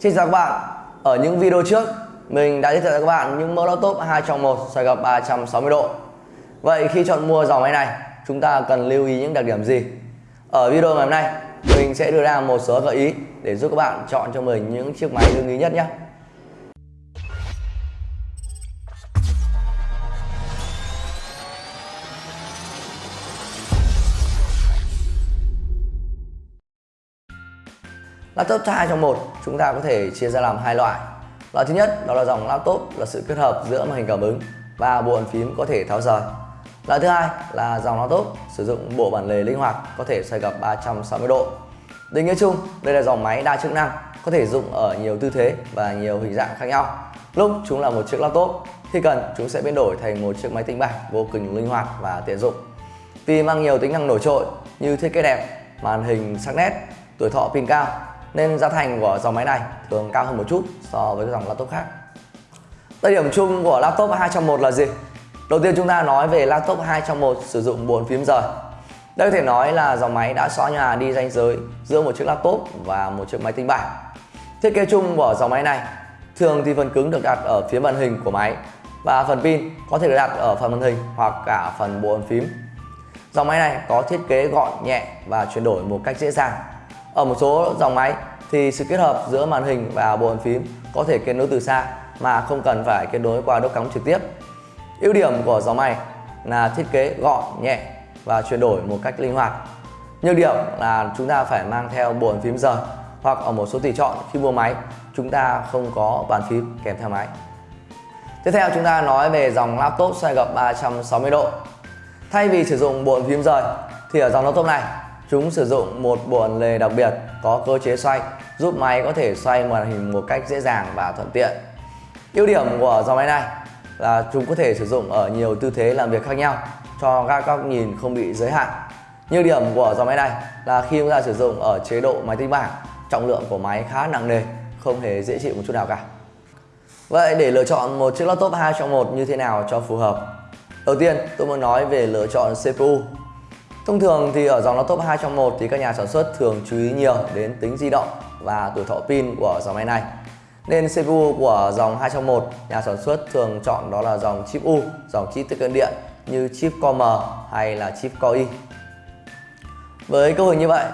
Xin chào các bạn. Ở những video trước, Mình đã giới thiệu cho các bạn những mẫu laptop 2 trong 1 xoay gập 360 độ. Vậy khi chọn mua dòng máy này, Chúng ta cần lưu ý những đặc điểm gì? Ở video ngày hôm nay, Mình sẽ đưa ra một số gợi ý Để giúp các bạn chọn cho mình những chiếc máy ưng ý nhất nhé. Laptop hai trong một chúng ta có thể chia ra làm hai loại. Loại thứ nhất đó là dòng laptop là sự kết hợp giữa màn hình cảm ứng và bộ bàn phím có thể tháo rời. Loại thứ hai là dòng laptop sử dụng bộ bản lề linh hoạt có thể xoay gập 360 độ. Định nghĩa chung, đây là dòng máy đa chức năng, có thể dùng ở nhiều tư thế và nhiều hình dạng khác nhau. Lúc chúng là một chiếc laptop, khi cần chúng sẽ biến đổi thành một chiếc máy tính bảng vô cùng linh hoạt và tiện dụng. Vì mang nhiều tính năng nổi trội như thiết kế đẹp, màn hình sắc nét, tuổi thọ pin cao nên giá thành của dòng máy này thường cao hơn một chút so với các dòng laptop khác. Đặc điểm chung của laptop 2 trong 1 là gì? Đầu tiên chúng ta nói về laptop 2 trong 1 sử dụng bốn phím rời. Đây có thể nói là dòng máy đã xóa nhà đi ranh giới giữa một chiếc laptop và một chiếc máy tính bảng. Thiết kế chung của dòng máy này thường thì phần cứng được đặt ở phía màn hình của máy và phần pin có thể được đặt ở phần màn hình hoặc cả phần bộ bàn phím. Dòng máy này có thiết kế gọn, nhẹ và chuyển đổi một cách dễ dàng ở một số dòng máy thì sự kết hợp giữa màn hình và bộ bàn phím có thể kết nối từ xa mà không cần phải kết nối qua đốt cắm trực tiếp. Ưu điểm của dòng máy là thiết kế gọn, nhẹ và chuyển đổi một cách linh hoạt. Nhược điểm là chúng ta phải mang theo bộ bàn phím rời hoặc ở một số tùy chọn khi mua máy chúng ta không có bàn phím kèm theo máy. Tiếp theo chúng ta nói về dòng laptop xoay gập 360 độ. Thay vì sử dụng bộ phím rời thì ở dòng laptop này Chúng sử dụng một bộ lề đặc biệt có cơ chế xoay giúp máy có thể xoay màn hình một cách dễ dàng và thuận tiện. Ưu điểm của dòng máy này là chúng có thể sử dụng ở nhiều tư thế làm việc khác nhau cho các góc nhìn không bị giới hạn. Nhược điểm của dòng máy này là khi chúng ta sử dụng ở chế độ máy tính bảng, trọng lượng của máy khá nặng nề, không hề dễ chịu một chút nào cả. Vậy để lựa chọn một chiếc laptop 2 trong 1 như thế nào cho phù hợp? Đầu tiên, tôi muốn nói về lựa chọn CPU Thông thường thì ở dòng laptop 2 trong 1 thì các nhà sản xuất thường chú ý nhiều đến tính di động và tuổi thọ pin của dòng máy này. Nên CPU của dòng 2 trong 1 nhà sản xuất thường chọn đó là dòng chip U, dòng chip tiết kiệm điện như chip Core M hay là chip Core i. Với cấu hình như vậy,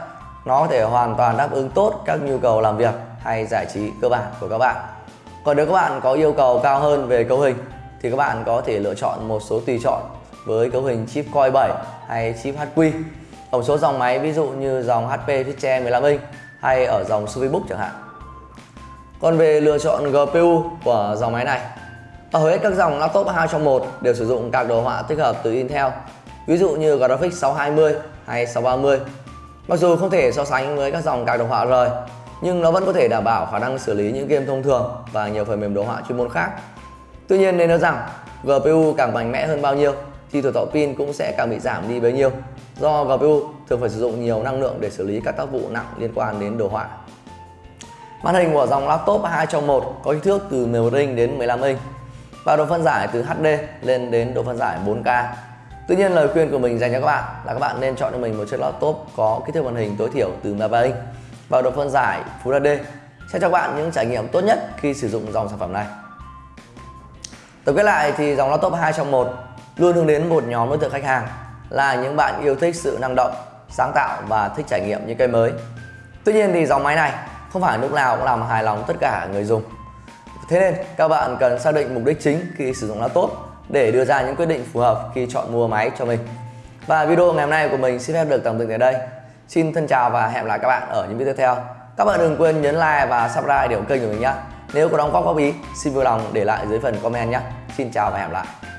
nó có thể hoàn toàn đáp ứng tốt các nhu cầu làm việc hay giải trí cơ bản của các bạn. Còn nếu các bạn có yêu cầu cao hơn về cấu hình thì các bạn có thể lựa chọn một số tùy chọn với cấu hình chip Core 7 hay chip HQ. tổng số dòng máy ví dụ như dòng HP Fiche 15 inch hay ở dòng Suvibook chẳng hạn. Còn về lựa chọn GPU của dòng máy này, ở hầu hết các dòng laptop 2 trong 1 đều sử dụng các đồ họa tích hợp từ Intel, ví dụ như Graphics 620 hay 630. Mặc dù không thể so sánh với các dòng các đồ họa rời, nhưng nó vẫn có thể đảm bảo khả năng xử lý những game thông thường và nhiều phần mềm đồ họa chuyên môn khác. Tuy nhiên nên nói rằng GPU càng mạnh mẽ hơn bao nhiêu thì tuổi thọ pin cũng sẽ càng bị giảm đi bấy nhiêu do GPU thường phải sử dụng nhiều năng lượng để xử lý các tác vụ nặng liên quan đến đồ họa. Màn hình của dòng laptop 2 trong 1 có kích thước từ 11 inch đến 15 inch và độ phân giải từ HD lên đến độ phân giải 4K. Tuy nhiên, lời khuyên của mình dành cho các bạn là các bạn nên chọn cho mình một chiếc laptop có kích thước màn hình tối thiểu từ 13 inch và độ phân giải Full HD sẽ cho bạn những trải nghiệm tốt nhất khi sử dụng dòng sản phẩm này. Tổng kết lại thì dòng laptop 2 trong 1 luôn hướng đến một nhóm đối tượng khách hàng là những bạn yêu thích sự năng động, sáng tạo và thích trải nghiệm những cây mới. Tuy nhiên thì dòng máy này không phải lúc nào cũng làm hài lòng tất cả người dùng. Thế nên các bạn cần xác định mục đích chính khi sử dụng laptop để đưa ra những quyết định phù hợp khi chọn mua máy cho mình. Và video ngày hôm nay của mình xin phép được tạm dừng tại đây. Xin thân chào và hẹn gặp lại các bạn ở những video tiếp theo. Các bạn đừng quên nhấn like và subscribe để ủng kênh của mình nhé. Nếu có đóng góp góp ý, xin vui lòng để lại dưới phần comment nhé. Xin chào và hẹn gặp lại.